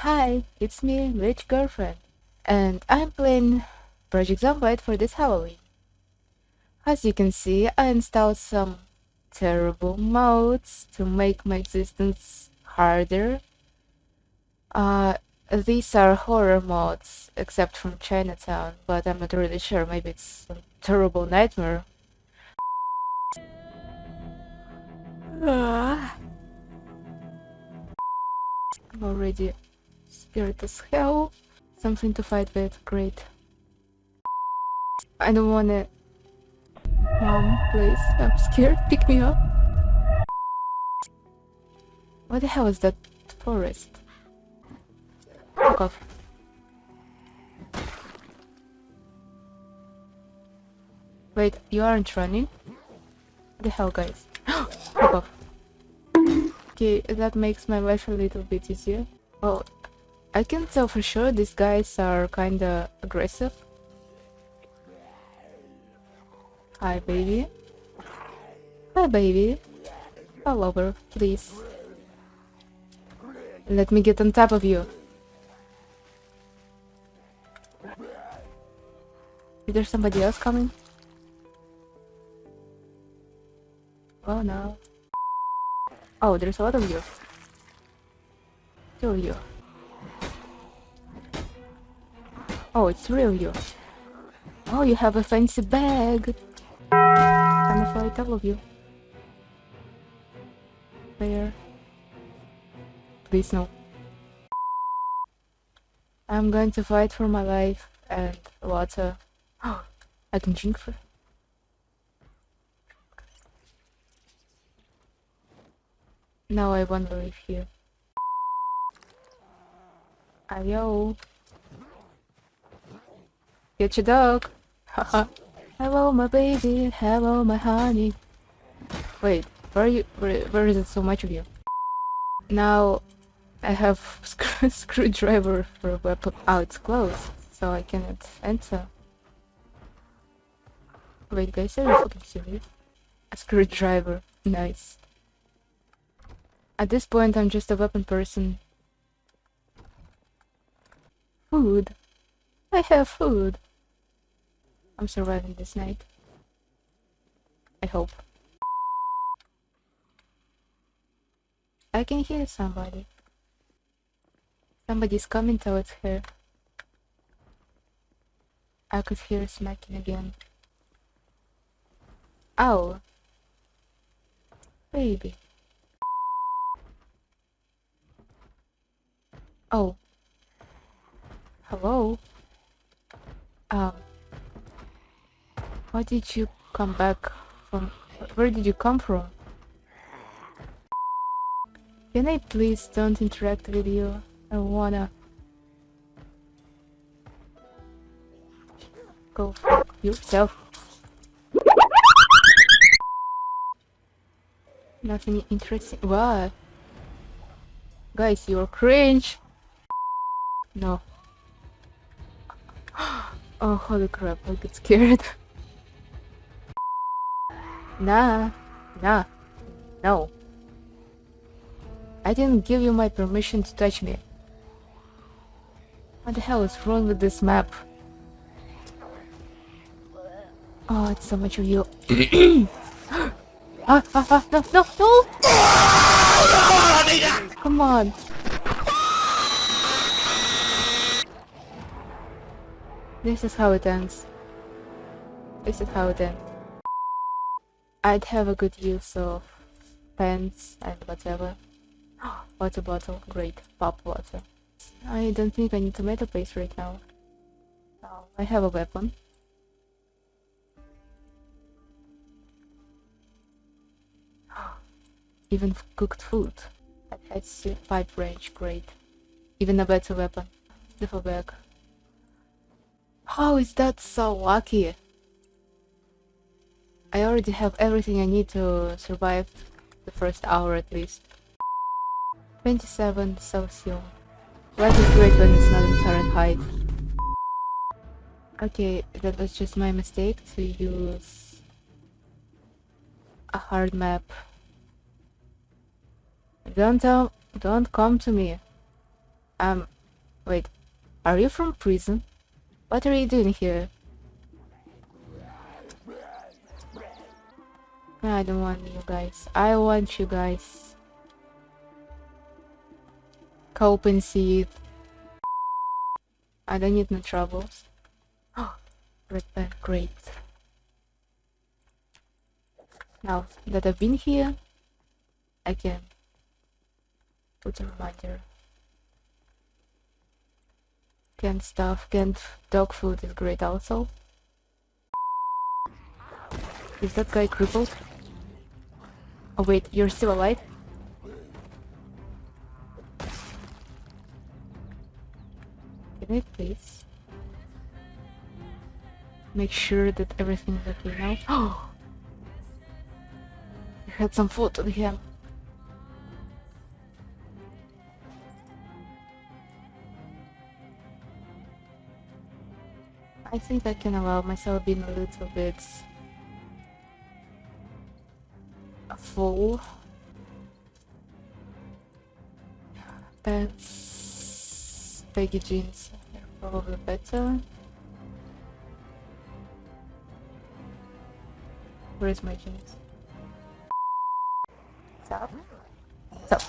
Hi, it's me, Rich Girlfriend, and I'm playing Project Zomboid for this Halloween. As you can see, I installed some terrible modes to make my existence harder. Uh, these are horror mods, except from Chinatown, but I'm not really sure, maybe it's a terrible nightmare. Ah. I'm already scared as hell. Something to fight with, great. I don't wanna... Mom, please, I'm scared, pick me up. What the hell is that forest? Fuck off. Wait, you aren't running? What the hell, guys? Fuck off. Okay, that makes my life a little bit easier. Oh, I can tell for sure these guys are kinda aggressive. Hi, baby. Hi, baby. Fall over, please. Let me get on top of you. Is there somebody else coming? Oh no. Oh, there's a lot of you. Two of you. Oh, it's real you. Oh, you have a fancy bag. I'm afraid all of you. There. Please no. I'm going to fight for my life and water. Oh, I can drink for. Now I wonder if you. Ayo. Get your dog. Hello, my baby. Hello, my honey. Wait, where are you? Where, where is it so much of you? Now I have screw screwdriver for a weapon. Oh, it's closed, so I cannot enter. Wait, guys, are you fucking serious? A screwdriver. Nice. At this point, I'm just a weapon person. Food. I have food. I'm surviving this night. I hope. I can hear somebody. Somebody's coming towards her. I could hear smacking again. Ow! Baby. Oh. Hello? Um. Why did you come back from... Where did you come from? Can I please don't interact with you? I wanna... Go fuck yourself. Nothing interesting. What? Guys, you're cringe. No. Oh, holy crap, I get scared. nah, nah, no. I didn't give you my permission to touch me. What the hell is wrong with this map? Oh, it's so much of you. ah, ah, ah, no, no, no! Come on. This is how it ends. This is how it ends. I'd have a good use of pens and whatever. water bottle, great. Pop water. I don't think I need tomato paste right now. Oh, I have a weapon. Even cooked food. That has pipe wrench, great. Even a better weapon. Duffel bag. How is that so lucky? I already have everything I need to survive the first hour at least. 27 Celsius. Life is great when it's not in Fahrenheit. Okay, that was just my mistake to use a hard map. Don't tell, don't come to me. Um, wait. Are you from prison? What are you doing here? I don't want you guys. I want you guys. Cope and see it. I don't need no troubles. Oh, red pen, great. Now that I've been here, I can put a reminder. Canned stuff, canned dog food is great also. Is that guy crippled? Oh wait, you're still alive? Can I please? Make sure that everything is okay now. Oh! I had some food on him. I think I can allow myself being a little bit full. Pants, baggy jeans are probably better. Where's my jeans? Stop. Stop.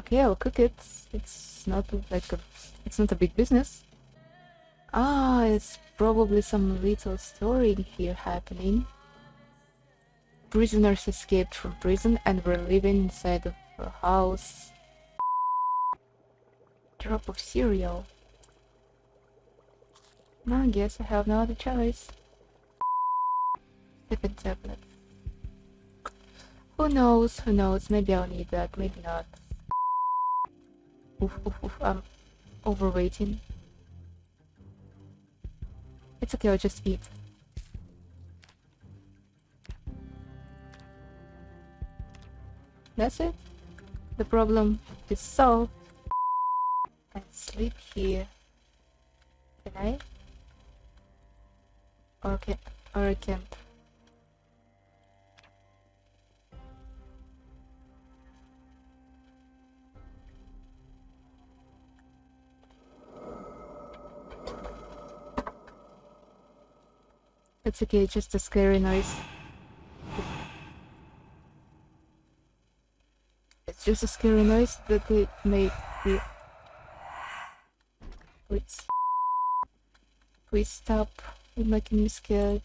Okay, I'll cook it. It's not like a, it's not a big business. Ah, it's probably some little story here happening. Prisoners escaped from prison and were living inside of a house. Drop of cereal. I guess I have no other choice. Sip tablet. Who knows, who knows, maybe I'll need that, maybe not. Oof, oof, oof, I'm overweighting. It's okay, I'll just eat. That's it. The problem is solved. I sleep here. Can I? Or can or I can't. It's okay, just a scary noise. It's just a scary noise that it made. Please. Please stop making me scared.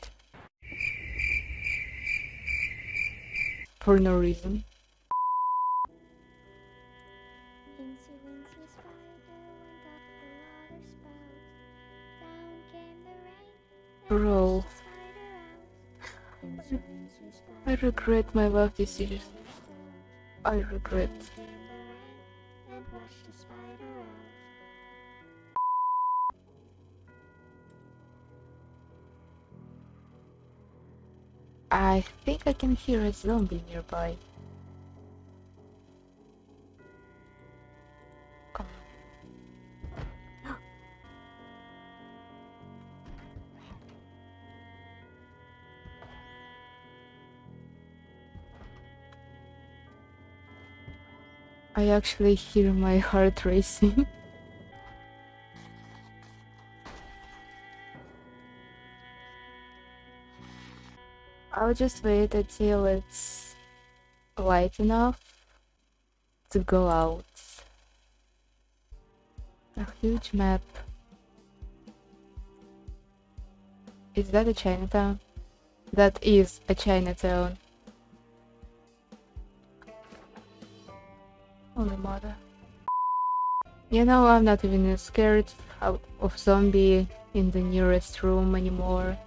For no reason. Bro. I regret my life decisions. I regret. I think I can hear a zombie nearby. I actually hear my heart racing. I'll just wait until it's light enough to go out. A huge map. Is that a Chinatown? That is a Chinatown. Holy mother. You know, I'm not even scared of zombie in the nearest room anymore.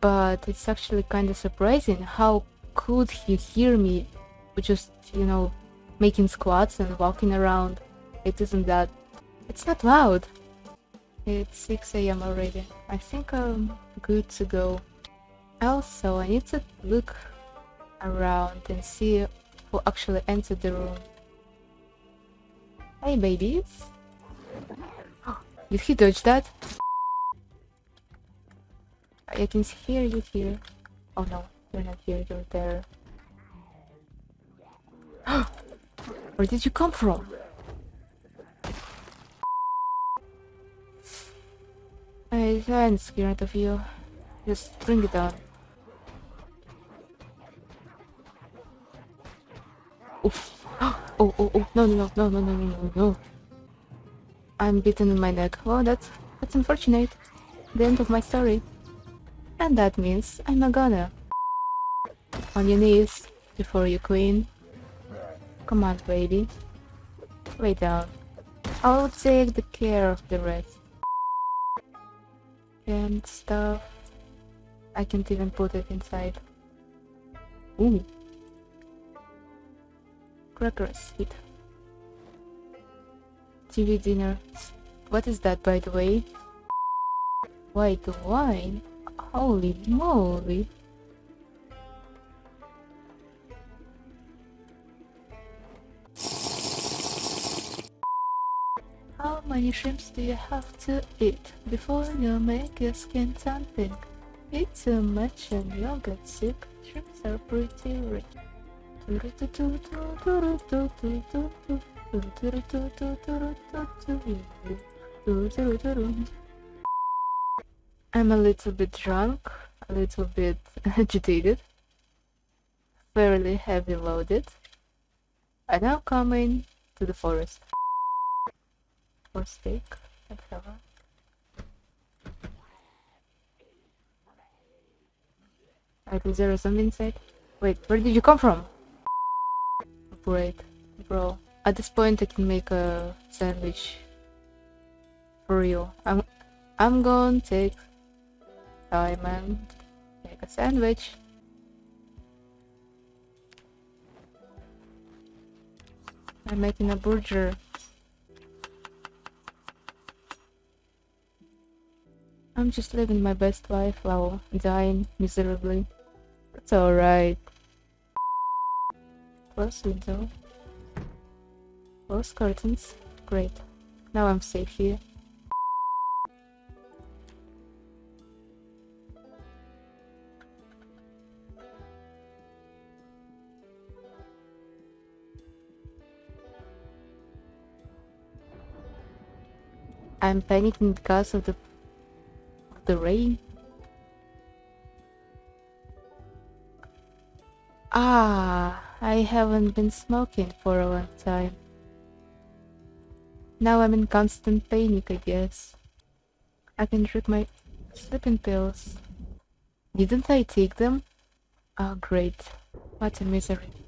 But it's actually kind of surprising how could he hear me just, you know, making squats and walking around. It isn't that... It's not loud. It's 6 a.m. already. I think I'm good to go. Also, I need to look around and see who actually entered the room. Hey, babies. Did he dodge that? I can hear you here. Oh no. You're not here, you're there. Where did you come from? I, I'm scared of you. Just bring it on. Oof. Oh, oh, oh, no, no, no, no, no, no, no, no. I'm bitten in my neck. Oh, that's, that's unfortunate. The end of my story. And that means I'm not gonna. On your knees before you queen. Come on, baby. Lay down. I'll take the care of the rest. And stuff. I can't even put it inside. Ooh. Crackers. TV dinner. What is that, by the way? White wine? Holy moly! How many shrimps do you have to eat before you make your skin tan pink? Eat too much and you'll get sick. Shrimps are pretty rich. I'm a little bit drunk, a little bit agitated, fairly heavy loaded. I now come in to the forest for steak, etc. Alright, is there something inside? Wait, where did you come from? Great, bro. At this point, I can make a sandwich for you. I'm, I'm gonna take time and make a sandwich. I'm making a burger. I'm just living my best life while dying miserably. That's alright. Close window. Close curtains. Great. Now I'm safe here. I'm panicking because of the of the rain. Ah, I haven't been smoking for a long time. Now I'm in constant panic, I guess. I can drink my sleeping pills. Didn't I take them? Oh, great. What a misery.